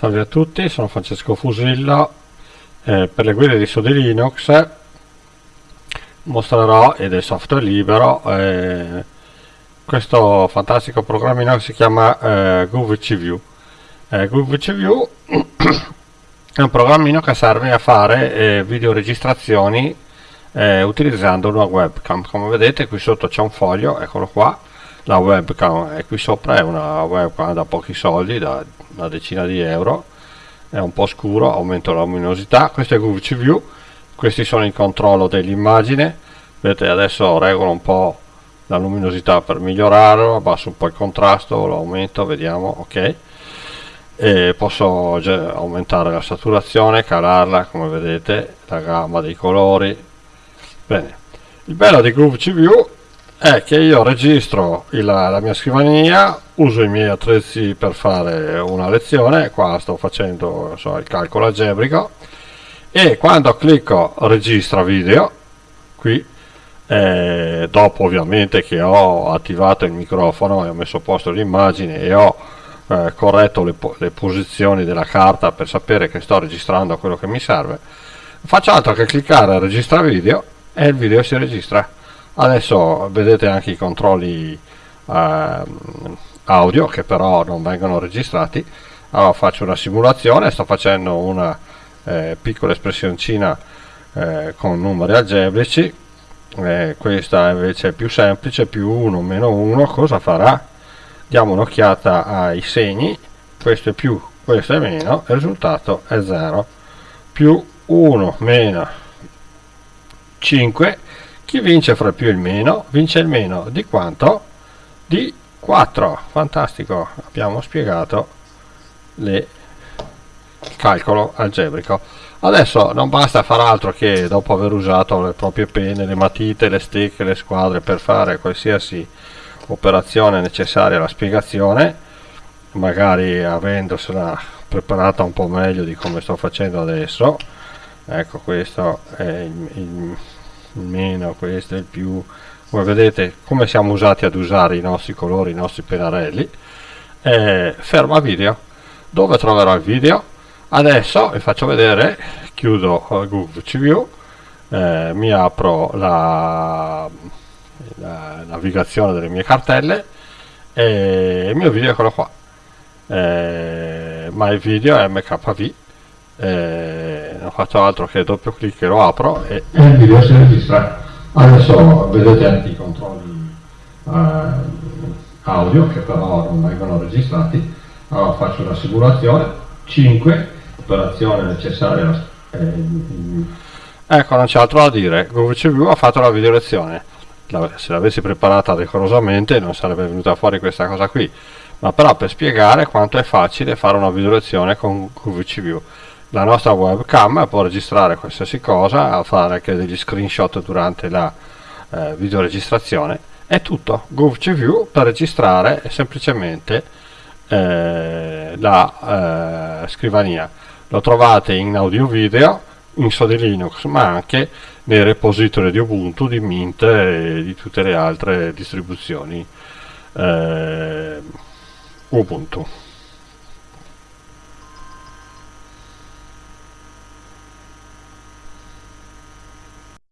Salve a tutti, sono Francesco Fusillo. Eh, per le guide di Sodi Linux mostrerò, ed è software libero, eh, questo fantastico programmino che si chiama eh, GoVCView. Eh, GoVCView è un programmino che serve a fare eh, videoregistrazioni eh, utilizzando una webcam. Come vedete qui sotto c'è un foglio, eccolo qua, la webcam e qui sopra è una webcam da pochi soldi, da una decina di euro. È un po' scuro, aumento la luminosità. Questo è GVC View questi sono il controllo dell'immagine. Vedete adesso regolo un po' la luminosità per migliorarlo abbasso un po' il contrasto, lo aumento, vediamo, ok. E posso aumentare la saturazione, calarla come vedete, la gamma dei colori. Bene, il bello di Groove View è che io registro il, la mia scrivania, uso i miei attrezzi per fare una lezione, qua sto facendo so, il calcolo algebrico e quando clicco registra video, qui eh, dopo ovviamente che ho attivato il microfono e ho messo a posto l'immagine e ho eh, corretto le, po le posizioni della carta per sapere che sto registrando quello che mi serve, faccio altro che cliccare registra video e il video si registra. Adesso vedete anche i controlli eh, audio che però non vengono registrati. Allora faccio una simulazione sto facendo una eh, piccola espressioncina eh, con numeri algebrici. Eh, questa invece è più semplice più 1 meno 1 cosa farà? Diamo un'occhiata ai segni. Questo è più questo è meno il risultato è 0 più 1 meno 5 chi vince fra più e il meno? Vince il meno di quanto? Di 4. Fantastico, abbiamo spiegato le, il calcolo algebrico. Adesso non basta fare altro che dopo aver usato le proprie penne, le matite, le stecche, le squadre per fare qualsiasi operazione necessaria alla spiegazione, magari avendosela preparata un po' meglio di come sto facendo adesso. Ecco, questo è il, il il meno, questo è il più come vedete come siamo usati ad usare i nostri colori, i nostri pennarelli. Eh, ferma video. Dove troverò il video? Adesso vi faccio vedere chiudo Google CView eh, mi apro la, la, navigazione delle mie cartelle e il mio video è quello qua. Eh, my video mkv eh, non faccio altro che doppio clic e lo apro e il video si registra adesso vedete anche i controlli eh, audio che però non vengono registrati. Allora faccio una simulazione 5 operazione necessaria eh, ecco non c'è altro da dire. Google CV ha fatto la video lezione se l'avessi preparata decorosamente non sarebbe venuta fuori questa cosa qui. Ma però per spiegare quanto è facile fare una video lezione con QVC View la nostra webcam può registrare qualsiasi cosa, fare anche degli screenshot durante la eh, videoregistrazione. È tutto. GovCView per registrare semplicemente eh, la eh, scrivania. Lo trovate in audio video, in Sode Linux, ma anche nei repository di Ubuntu, di Mint e di tutte le altre distribuzioni eh, Ubuntu.